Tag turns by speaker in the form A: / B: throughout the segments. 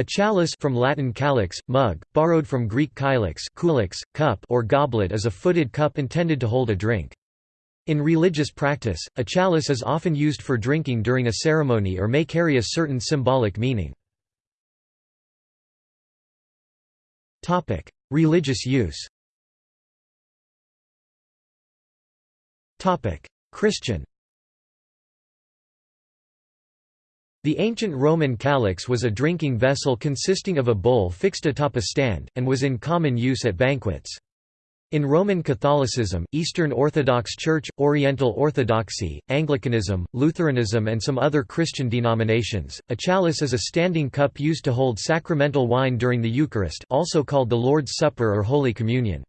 A: A chalice from Latin calyx, mug, borrowed from Greek kylix kulix, cup or goblet is a footed cup intended to hold a drink. In religious practice, a chalice is often used for drinking during a ceremony or may carry a certain symbolic meaning. Topic: Religious use Topic: Christian The ancient Roman calyx was a drinking vessel consisting of a bowl fixed atop a stand, and was in common use at banquets. In Roman Catholicism, Eastern Orthodox Church, Oriental Orthodoxy, Anglicanism, Lutheranism and some other Christian denominations, a chalice is a standing cup used to hold sacramental wine during the Eucharist also called the Lord's Supper or Holy Communion.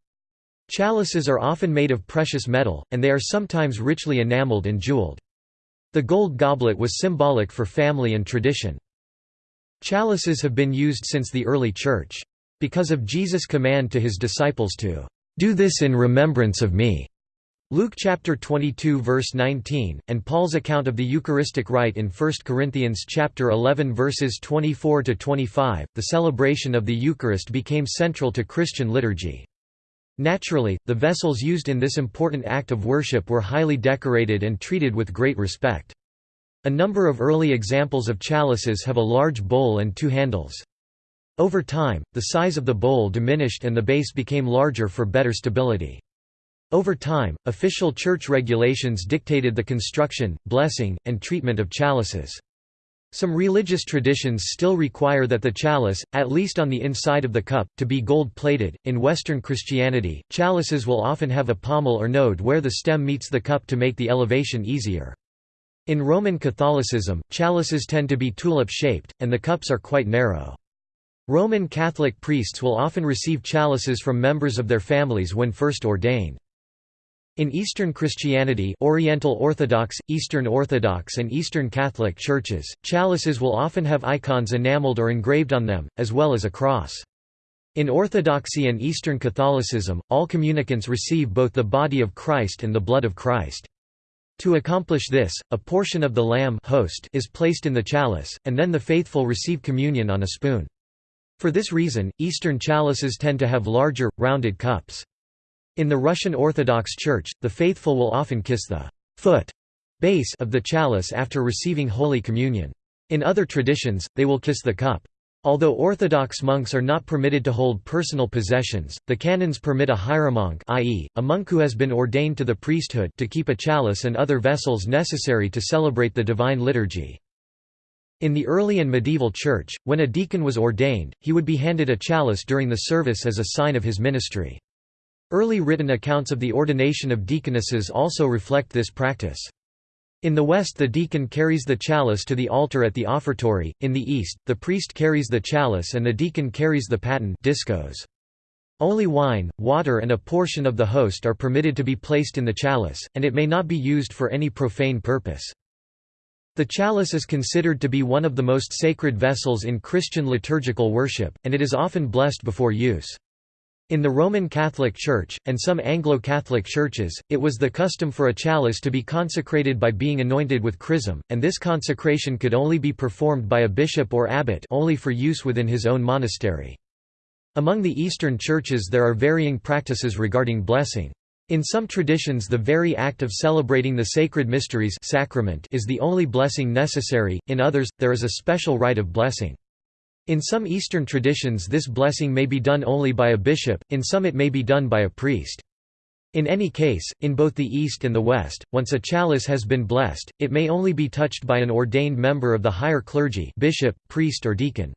A: Chalices are often made of precious metal, and they are sometimes richly enameled and jeweled. The gold goblet was symbolic for family and tradition. Chalices have been used since the early Church. Because of Jesus' command to his disciples to, "...do this in remembrance of me." Luke chapter 22 verse 19 and Paul's account of the Eucharistic rite in 1 Corinthians chapter 11 verses 24 to 25 the celebration of the Eucharist became central to Christian liturgy Naturally, the vessels used in this important act of worship were highly decorated and treated with great respect. A number of early examples of chalices have a large bowl and two handles. Over time, the size of the bowl diminished and the base became larger for better stability. Over time, official church regulations dictated the construction, blessing, and treatment of chalices. Some religious traditions still require that the chalice, at least on the inside of the cup, to be gold-plated. In Western Christianity, chalices will often have a pommel or node where the stem meets the cup to make the elevation easier. In Roman Catholicism, chalices tend to be tulip-shaped, and the cups are quite narrow. Roman Catholic priests will often receive chalices from members of their families when first ordained. In Eastern Christianity Oriental Orthodox, Eastern Orthodox and Eastern Catholic churches, chalices will often have icons enameled or engraved on them, as well as a cross. In Orthodoxy and Eastern Catholicism, all communicants receive both the body of Christ and the blood of Christ. To accomplish this, a portion of the lamb host is placed in the chalice, and then the faithful receive communion on a spoon. For this reason, Eastern chalices tend to have larger, rounded cups. In the Russian Orthodox Church, the faithful will often kiss the foot base of the chalice after receiving Holy Communion. In other traditions, they will kiss the cup. Although Orthodox monks are not permitted to hold personal possessions, the canons permit a hieromonk i.e., a monk who has been ordained to the priesthood to keep a chalice and other vessels necessary to celebrate the divine liturgy. In the early and medieval church, when a deacon was ordained, he would be handed a chalice during the service as a sign of his ministry. Early written accounts of the ordination of deaconesses also reflect this practice. In the west the deacon carries the chalice to the altar at the offertory, in the east, the priest carries the chalice and the deacon carries the paten diskos. Only wine, water and a portion of the host are permitted to be placed in the chalice, and it may not be used for any profane purpose. The chalice is considered to be one of the most sacred vessels in Christian liturgical worship, and it is often blessed before use. In the Roman Catholic Church, and some Anglo-Catholic churches, it was the custom for a chalice to be consecrated by being anointed with chrism, and this consecration could only be performed by a bishop or abbot only for use within his own monastery. Among the Eastern churches there are varying practices regarding blessing. In some traditions the very act of celebrating the sacred mysteries sacrament is the only blessing necessary, in others, there is a special rite of blessing. In some Eastern traditions this blessing may be done only by a bishop, in some it may be done by a priest. In any case, in both the East and the West, once a chalice has been blessed, it may only be touched by an ordained member of the higher clergy bishop, priest or deacon.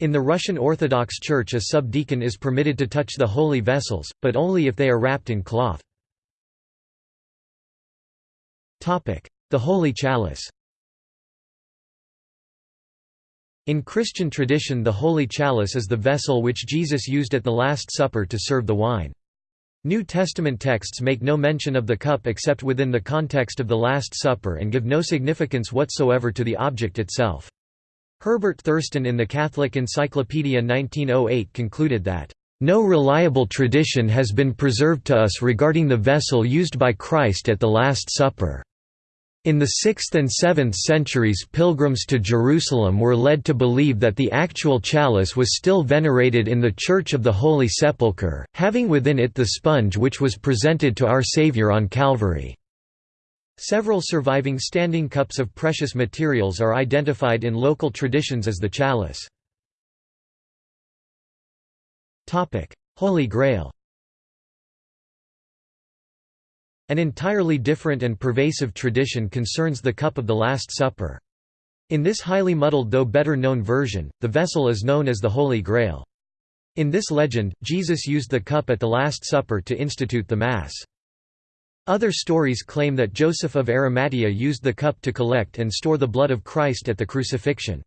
A: In the Russian Orthodox Church a subdeacon is permitted to touch the holy vessels, but only if they are wrapped in cloth. The Holy Chalice In Christian tradition the Holy Chalice is the vessel which Jesus used at the Last Supper to serve the wine. New Testament texts make no mention of the cup except within the context of the Last Supper and give no significance whatsoever to the object itself. Herbert Thurston in the Catholic Encyclopedia 1908 concluded that, "...no reliable tradition has been preserved to us regarding the vessel used by Christ at the Last Supper." In the 6th and 7th centuries pilgrims to Jerusalem were led to believe that the actual chalice was still venerated in the Church of the Holy Sepulchre, having within it the sponge which was presented to our Saviour on Calvary. Several surviving standing cups of precious materials are identified in local traditions as the chalice. Holy Grail An entirely different and pervasive tradition concerns the cup of the Last Supper. In this highly muddled though better known version, the vessel is known as the Holy Grail. In this legend, Jesus used the cup at the Last Supper to institute the Mass. Other stories claim that Joseph of Arimathea used the cup to collect and store the blood of Christ at the crucifixion.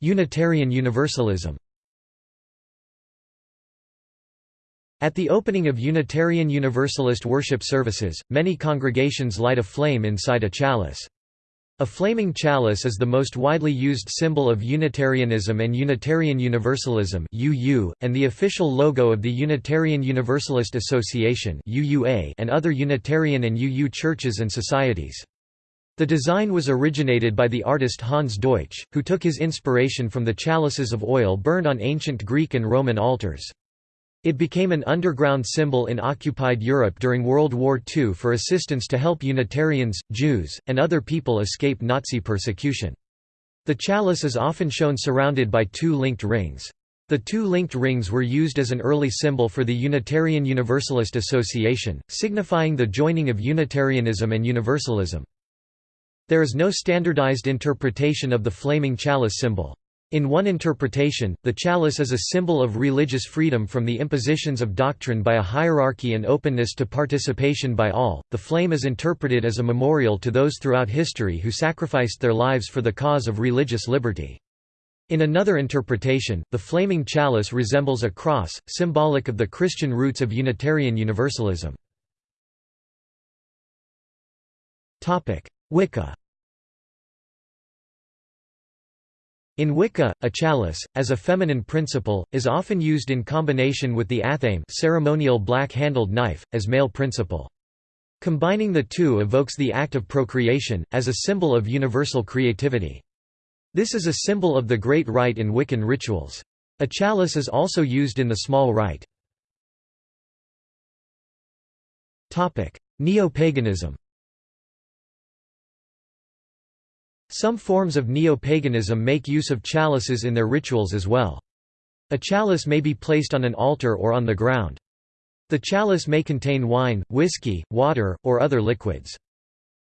A: Unitarian Universalism At the opening of Unitarian Universalist worship services, many congregations light a flame inside a chalice. A flaming chalice is the most widely used symbol of Unitarianism and Unitarian Universalism and the official logo of the Unitarian Universalist Association and other Unitarian and UU churches and societies. The design was originated by the artist Hans Deutsch, who took his inspiration from the chalices of oil burned on ancient Greek and Roman altars. It became an underground symbol in occupied Europe during World War II for assistance to help Unitarians, Jews, and other people escape Nazi persecution. The chalice is often shown surrounded by two linked rings. The two linked rings were used as an early symbol for the Unitarian Universalist Association, signifying the joining of Unitarianism and Universalism. There is no standardized interpretation of the flaming chalice symbol. In one interpretation, the chalice is a symbol of religious freedom from the impositions of doctrine by a hierarchy and openness to participation by all. The flame is interpreted as a memorial to those throughout history who sacrificed their lives for the cause of religious liberty. In another interpretation, the flaming chalice resembles a cross, symbolic of the Christian roots of Unitarian Universalism. Wicca In Wicca, a chalice, as a feminine principle, is often used in combination with the athame ceremonial black-handled knife, as male principle. Combining the two evokes the act of procreation, as a symbol of universal creativity. This is a symbol of the Great Rite in Wiccan rituals. A chalice is also used in the Small Rite. Neo-paganism Some forms of neo-paganism make use of chalices in their rituals as well. A chalice may be placed on an altar or on the ground. The chalice may contain wine, whiskey, water, or other liquids.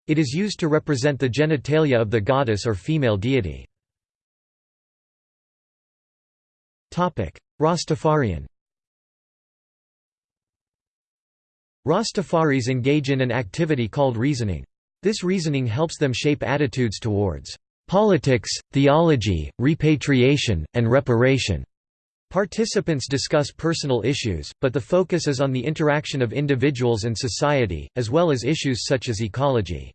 A: It is used to represent the genitalia of the goddess or female deity. Rastafarian Rastafaris engage in an activity called reasoning. This reasoning helps them shape attitudes towards politics, theology, repatriation, and reparation. Participants discuss personal issues, but the focus is on the interaction of individuals and society, as well as issues such as ecology.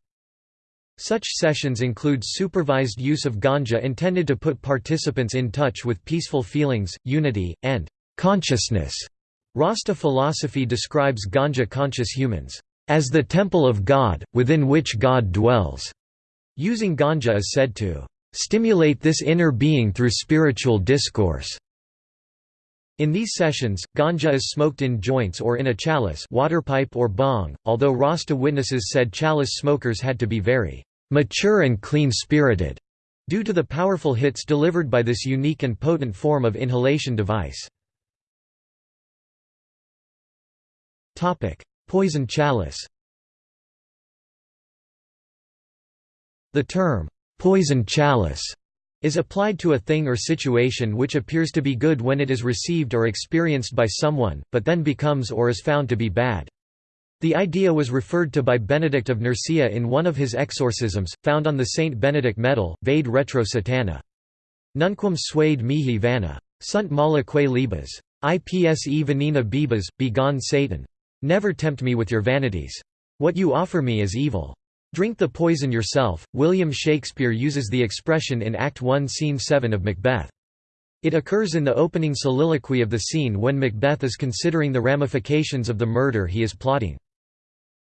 A: Such sessions include supervised use of ganja intended to put participants in touch with peaceful feelings, unity, and consciousness. Rasta philosophy describes ganja-conscious humans as the temple of God, within which God dwells. Using ganja is said to stimulate this inner being through spiritual discourse. In these sessions, ganja is smoked in joints or in a chalice water pipe or bong, although Rasta witnesses said chalice smokers had to be very mature and clean-spirited, due to the powerful hits delivered by this unique and potent form of inhalation device. Poison chalice The term, poison chalice, is applied to a thing or situation which appears to be good when it is received or experienced by someone, but then becomes or is found to be bad. The idea was referred to by Benedict of Nursia in one of his exorcisms, found on the Saint Benedict medal, Vade retro satana. Nunquam suade mihi vana. Sunt malaque libas. Ipse venena bibas, begone Satan. Never tempt me with your vanities. What you offer me is evil. Drink the poison yourself. William Shakespeare uses the expression in Act 1 Scene 7 of Macbeth. It occurs in the opening soliloquy of the scene when Macbeth is considering the ramifications of the murder he is plotting.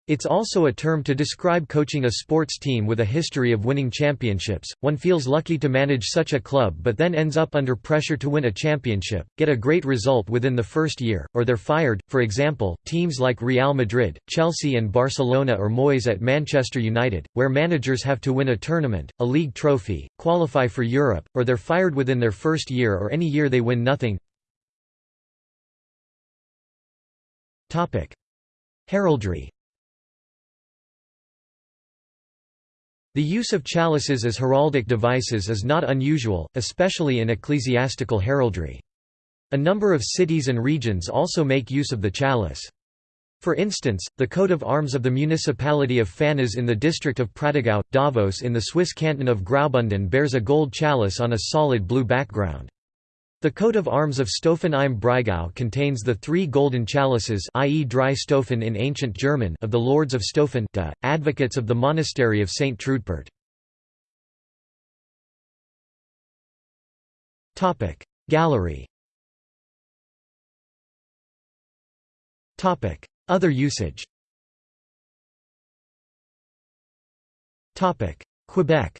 A: It's also a term to describe coaching a sports team with a history of winning championships. One feels lucky to manage such a club but then ends up under pressure to win a championship, get a great result within the first year, or they're fired. For example, teams like Real Madrid, Chelsea, and Barcelona or Moyes at Manchester United, where managers have to win a tournament, a league trophy, qualify for Europe, or they're fired within their first year or any year they win nothing. Heraldry The use of chalices as heraldic devices is not unusual, especially in ecclesiastical heraldry. A number of cities and regions also make use of the chalice. For instance, the coat of arms of the municipality of Fanas in the district of Prattigau, Davos in the Swiss canton of Graubünden bears a gold chalice on a solid blue background. The coat of arms of Staufen im Breisgau contains the three golden chalices i.e. drei Staufen in ancient German of the lords of Staufen advocates of the monastery of St. Trudpert. Gallery Other usage Quebec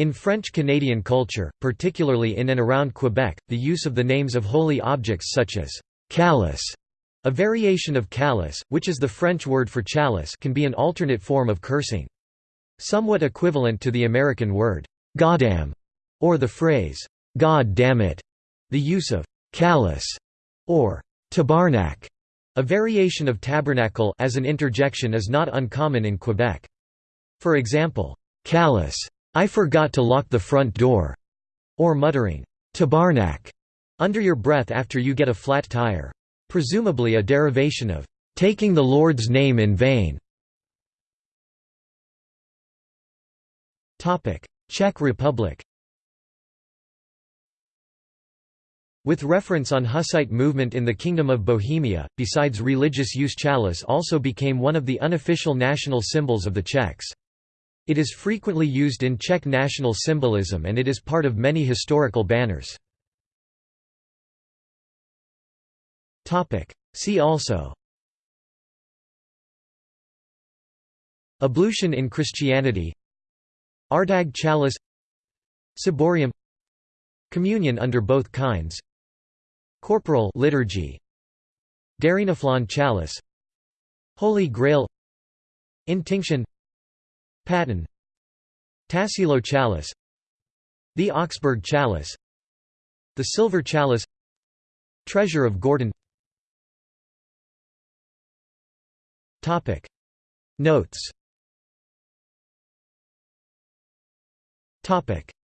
A: In French-Canadian culture, particularly in and around Quebec, the use of the names of holy objects such as «calice», a variation of calice, which is the French word for chalice can be an alternate form of cursing. Somewhat equivalent to the American word «goddamn» or the phrase «God damn it», the use of «calice» or «tabarnak», a variation of tabernacle as an interjection is not uncommon in Quebec. For example, «calice» I forgot to lock the front door, or muttering, tabarnak, under your breath after you get a flat tire. Presumably a derivation of, taking the Lord's name in vain. Czech Republic With reference on Hussite movement in the Kingdom of Bohemia, besides religious use chalice also became one of the unofficial national symbols of the Czechs. It is frequently used in Czech national symbolism and it is part of many historical banners. See also. Ablution in Christianity. Ardagh chalice. Ciborium. Communion under both kinds. Corporal liturgy. Derrynaflan chalice. Holy Grail. Intinction Paten Tassilo chalice. The Augsburg chalice. The silver chalice. Treasure of Gourdon. Notes.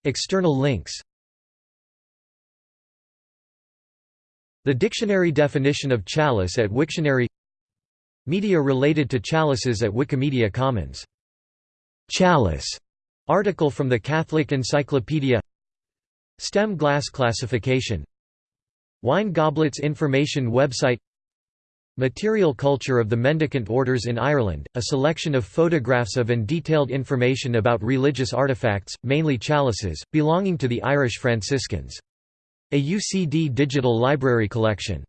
A: External links. The dictionary definition of chalice at Wiktionary. Media related to chalices at Wikimedia Commons Chalice article from the Catholic Encyclopedia. Stem glass classification. Wine goblets information website. Material culture of the mendicant orders in Ireland, a selection of photographs of and detailed information about religious artifacts, mainly chalices, belonging to the Irish Franciscans. A UCD digital library collection